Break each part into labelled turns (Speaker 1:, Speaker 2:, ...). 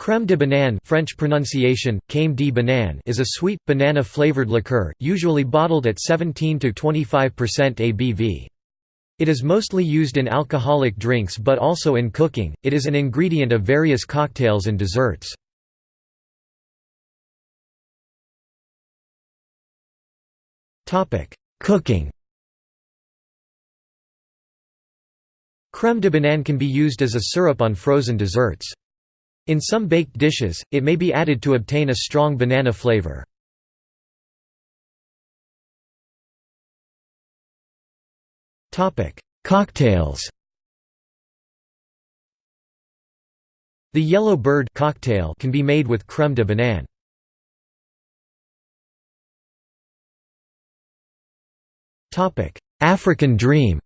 Speaker 1: Crème de banane French pronunciation, Crème de banane is a sweet, banana-flavored liqueur, usually bottled at 17–25% ABV. It is mostly used in alcoholic drinks but also in cooking, it is an ingredient of various cocktails and desserts. Cooking Crème de banane can be used as a syrup on frozen desserts. In some baked dishes, it may be added to obtain a strong banana flavor. Cocktails The yellow bird cocktail can be made with crème de banane. African dream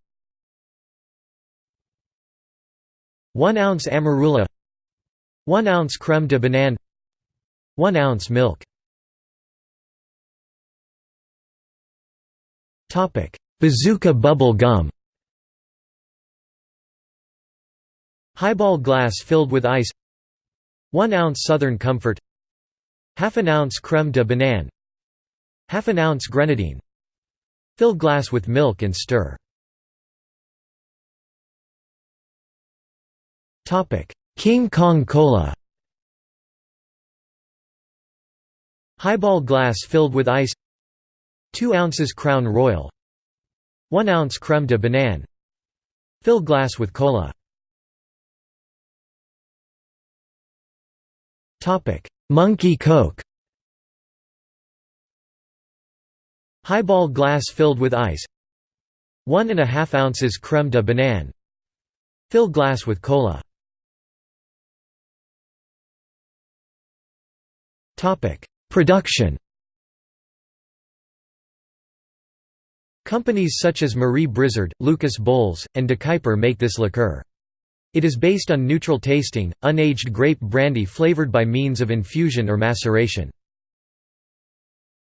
Speaker 1: 1 ounce amarula 1 ounce crème de banane. 1 ounce milk. Bazooka bubble gum. Highball glass filled with ice. 1 ounce Southern Comfort. Half an ounce crème de banane. Half an ounce grenadine. Fill glass with milk and stir King Kong Cola Highball glass filled with ice. 2 ounces Crown Royal. 1 ounce crème de banane. Fill glass with cola Monkey Coke. Highball glass filled with ice. 1 and a half ounces crème de banane. Fill glass with cola Production Companies such as Marie Brizard, Lucas Bols, and De Kuyper make this liqueur. It is based on neutral tasting, unaged grape brandy flavored by means of infusion or maceration.